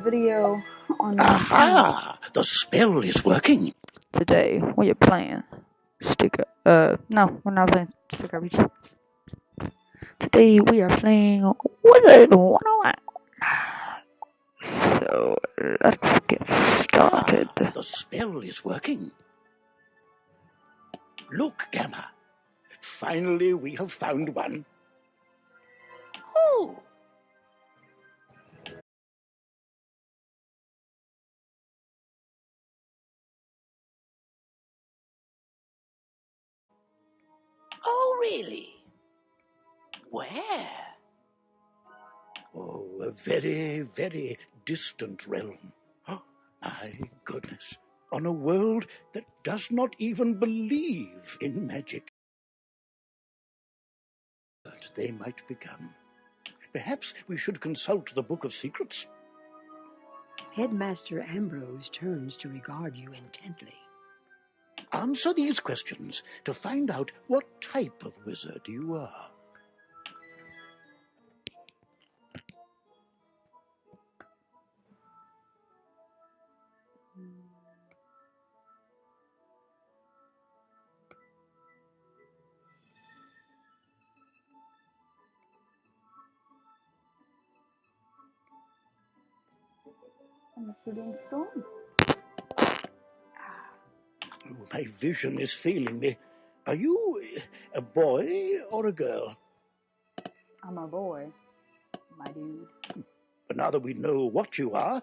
video on my channel. Aha! The spell is working. Today we are playing sticker. Uh, no, we're not playing sticker beach. Today we are playing Wizard 101. So let's get started. Ah, the spell is working. Look, Gamma. Finally, we have found one. Oh! Really? Where? Oh, a very, very distant realm. Oh, my goodness. On a world that does not even believe in magic. But they might become. Perhaps we should consult the Book of Secrets. Headmaster Ambrose turns to regard you intently. Answer these questions to find out what type of wizard you are. I'm a student storm. My vision is failing me. Are you a boy or a girl? I'm a boy, my dude. But now that we know what you are,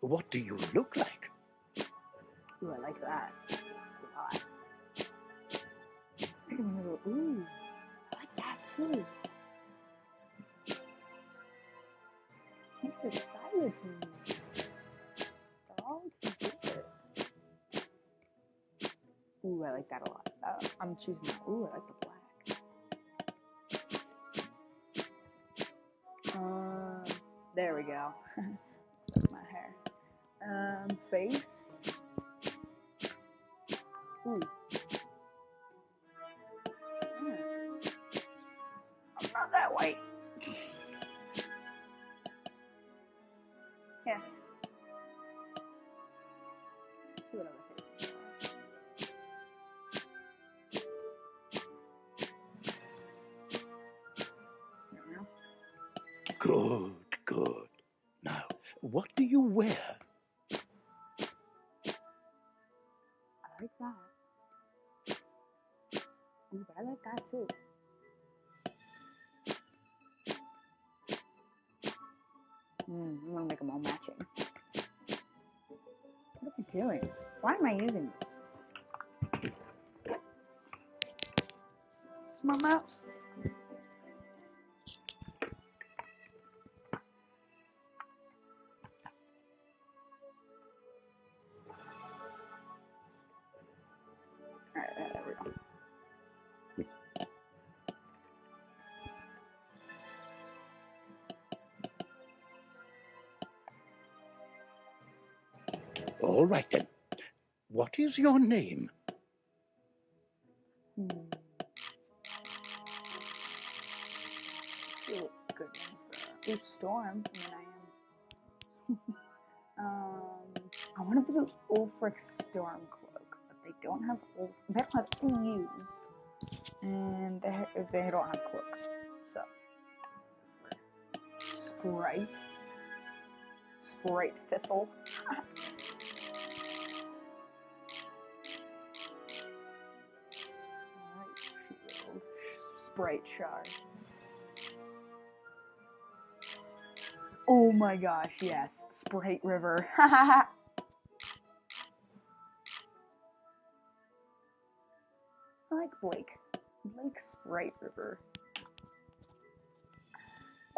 what do you look like? Ooh, I like that. Ooh, I like that too. Can't decide between Ooh, I like that a lot. Uh, I'm choosing that. Ooh, I like the black. Um, there we go. That's my hair. Um, face. Ooh. Hmm. I'm not that white. Yeah. Let's see what other faces them all matching. What am I doing? Why am I using this? My mouse. All right then. What is your name? Hmm. Ooh, good ones. Uh, Storm. I mean, I am. um, I wanted to do Ulfric Stormcloak, but they don't have Ulf. They don't have EUs, and they they don't have Cloak. So Sprite, Sprite Thistle. Sprite Shard. Oh my gosh, yes, Sprite River. I like Blake. Blake Sprite River.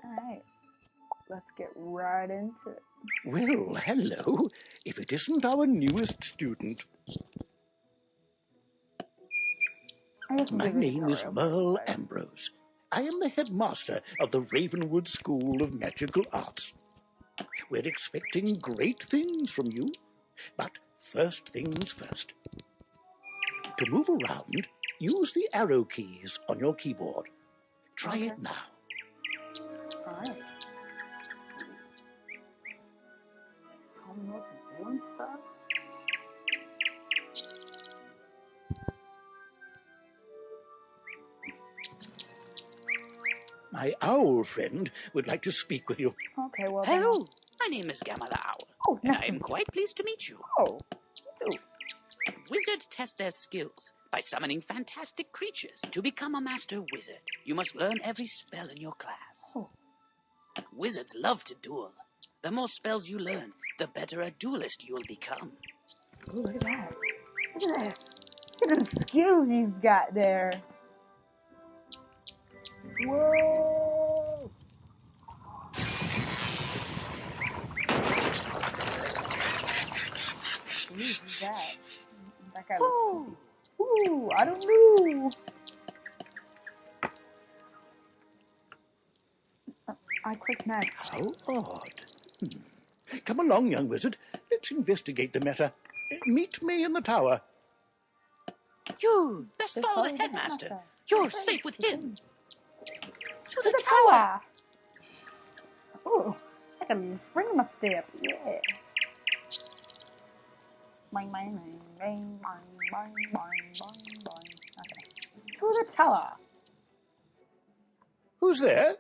Alright, let's get right into it. Well, hello. If it isn't our newest student. My give it a name is Merle Ambrose. I am the headmaster of the Ravenwood School of Magical Arts. We're expecting great things from you, but first things first. To move around, use the arrow keys on your keyboard. Try Okay. it now. Alright. tell me what to do and stuff? My owl friend would like to speak with you. Okay, well then. Hello, my name is Gamma the Owl, Oh, and nice I to am meet you. quite pleased to meet you. Oh, me too. Wizards test their skills by summoning fantastic creatures to become a master wizard. You must learn every spell in your class. Oh. Wizards love to duel. The more spells you learn, the better a duelist you'll become. Ooh, look at that. Look at this. Look at the skills he's got there. Whoa! Who's that? That. Oh, Ooh, I don't know. Uh, I click next. How odd. Hmm. Come along, young wizard. Let's investigate the matter. Uh, Meet me in the tower. you best follow the headmaster. You're safe with him. To, the, the, tower. tower. Ooh, I can spring my step. Yeah. Boing, boing, boing, boing, boing, boing, boing, boing. Okay. To the tower. Who's there?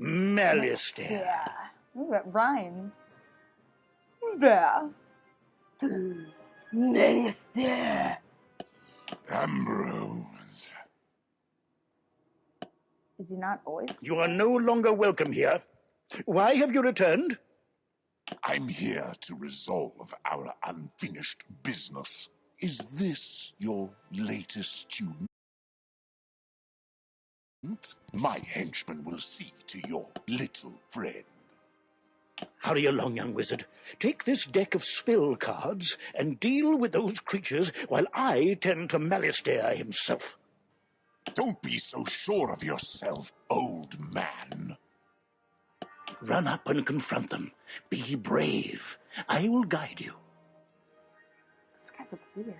Malistaire. Ooh, that rhymes. Who's there? Malistaire. Ambrose. Is he not always? You are no longer welcome here. Why have you returned? I'm here to resolve our unfinished business. Is this your latest student? My henchman will see to your little friend. Hurry along, young wizard. Take this deck of spell cards and deal with those creatures while I tend to Malistaire himself. Don't be so sure of yourself, old man. Run up and confront them. Be brave. I will guide you. Those guys look weird.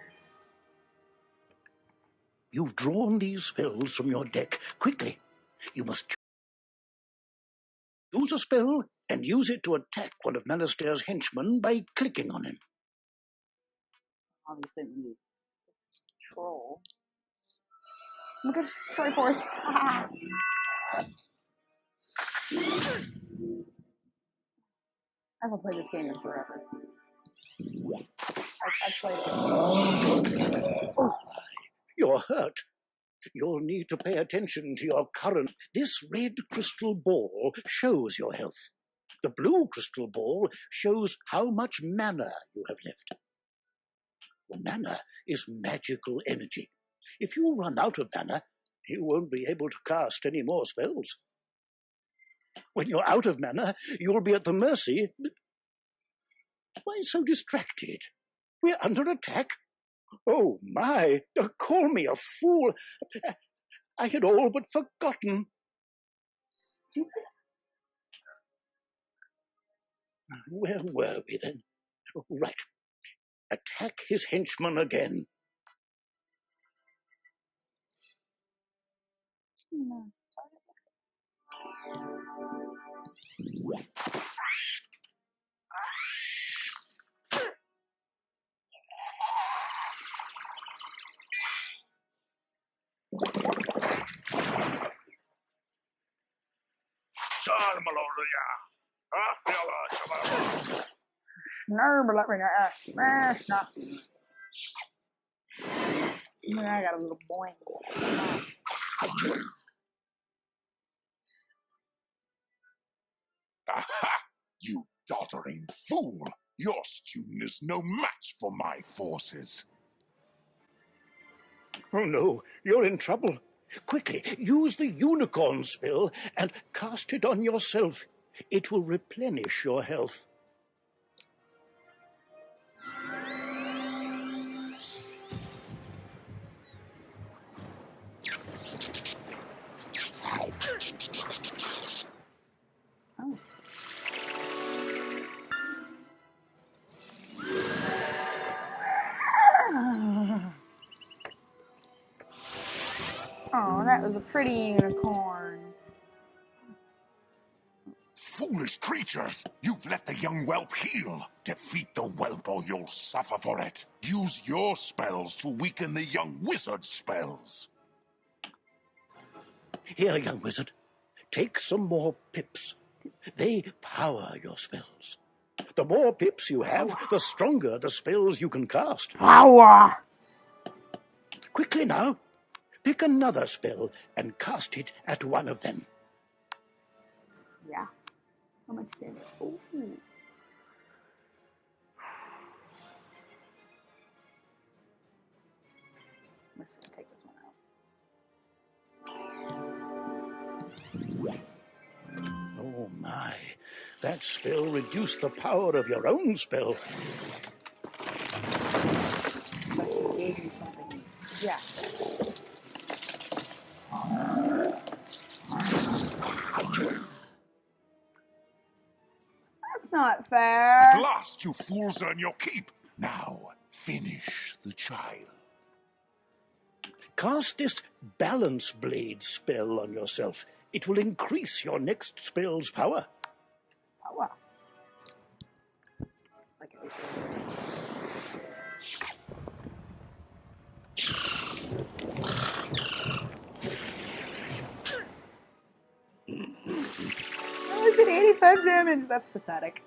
You've drawn these spells from your deck. Quickly, you must choose a spell and use it to attack one of Malistaire's henchmen by clicking on him. Obviously. Troll. Look at Triforce. I haven't played this game in forever. I, I played it. Oh, you're hurt. You'll need to pay attention to your current. This red crystal ball shows your health. The blue crystal ball shows how much mana you have left. Mana is magical energy. If you run out of mana, you won't be able to cast any more spells. When you're out of mana, you'll be at the mercy. Why so distracted? We're under attack. Oh my! uh, Call me a fool. I had all but forgotten. Stupid. Where were we then? Right. Attack his henchman again. Snurble up right now. Smash now. I got a little boing. Doddering fool! Your student is no match for my forces. Oh no, you're in trouble. Quickly, use the unicorn spell and cast it on yourself. It will replenish your health. Pretty unicorn. Foolish creatures! You've let the young whelp heal. Defeat the whelp or you'll suffer for it. Use your spells to weaken the young wizard's spells. Here, young wizard, take some more pips. They power your spells. The more pips you have, the stronger the spells you can cast. Power! Quickly now, pick another spell and cast it at one of them. Yeah. How much damage? Ooh. I'm just gonna take this one out. Oh my, that spell reduced the power of your own spell. That's not At last, you fools earn your keep. Now, finish the child. Cast this balance blade spell on yourself. It will increase your next spell's power. Power. Like it was I did 85 damage. That's pathetic.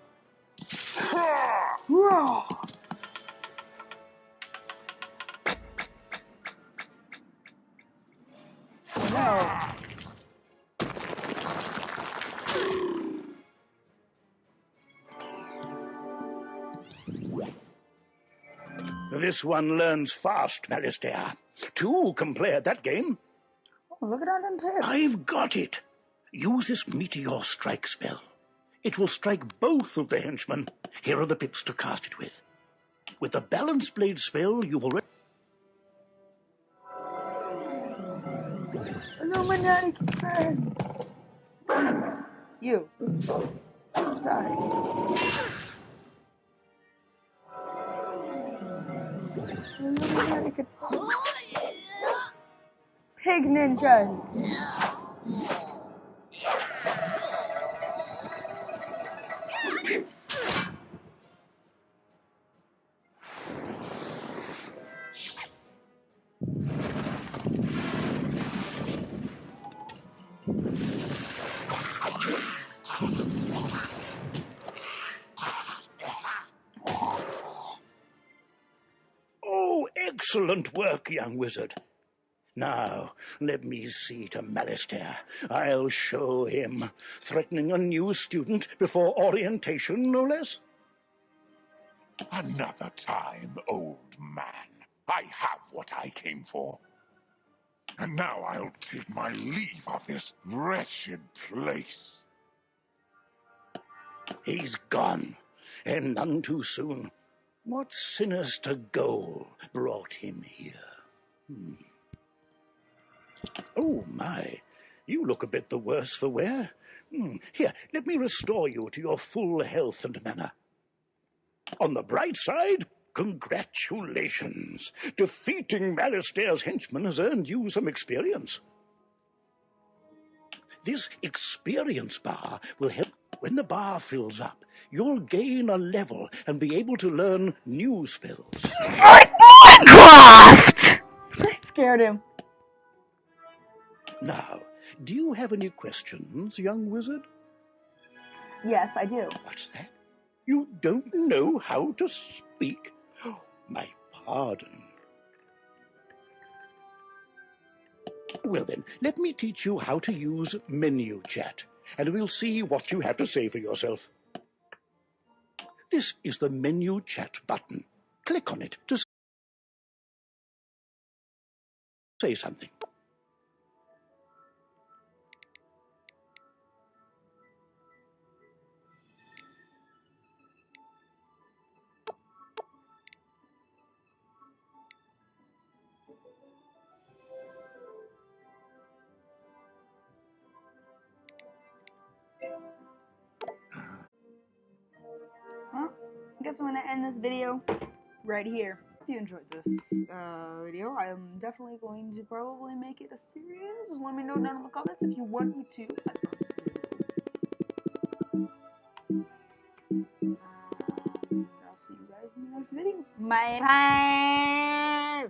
This one learns fast, Malistaire. Two can play at that game. Oh, look at them. I've got it. Use this meteor strike spell. It will strike both of the henchmen. Here are the pips to cast it with. With the balance blade spell, you will. Re- Illuminati. You. Sorry. Illuminati. Pig ninjas. Excellent work, young wizard. Now, let me see to Malistaire. I'll show him. Threatening a new student before orientation, no less? Another time, old man. I have what I came for. And now I'll take my leave of this wretched place. He's gone, and none too soon. What sinister goal brought him here? Hmm. Oh, my. You look a bit the worse for wear. Hmm. Here, let me restore you to your full health and manner. On the bright side, congratulations. Defeating Malistaire's henchmen has earned you some experience. This experience bar will help when the bar fills up. You'll gain a level and be able to learn new spells. Minecraft! I scared him. Now, do you have any questions, young wizard? Yes, I do. What's that? You don't know how to speak? Oh, my pardon. Well, then, let me teach you how to use menu chat, and we'll see what you have to say for yourself. This is the menu chat button. Click on it to say something. Guess I'm gonna end this video right here. If you enjoyed this uh, video, I am definitely going to probably make it a series. Just Let me know down in the comments if you want me to. Um, I'll see you guys in the next video. Bye.